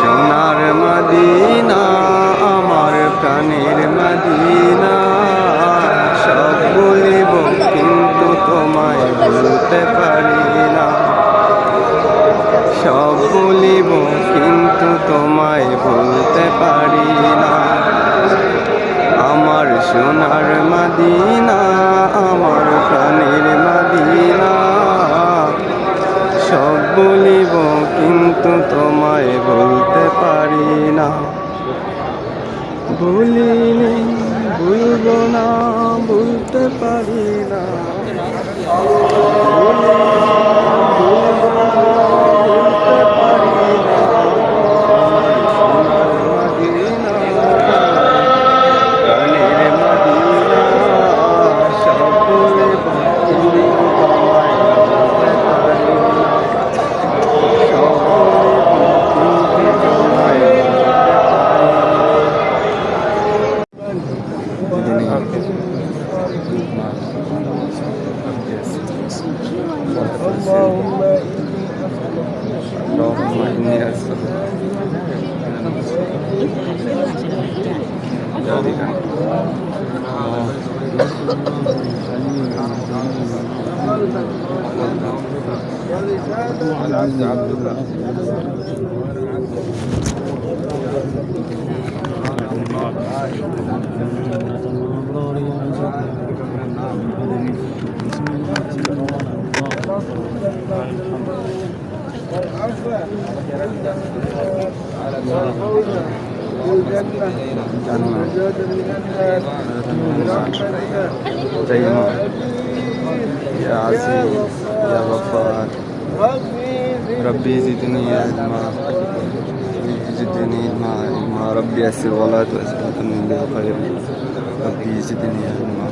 সোনার মদিনা, আমার প্রাণের মদিনা। সব বলিব কিন্তু তোমায় বলতে পারি না। সব বলিব কিন্তু তোমায় বলতে পারি না। আমার সোনার মদিনা কিন্তু তোমায় বলতে পারি না। ভুলিনি ভুলব না বলতে পারি না। اللهم إني أسألك ذلك يا عزيز يا غفار ربي زدني علما زدني علما علما ربي يسر ولا تؤسر وتمني بالخير ربي زدني علما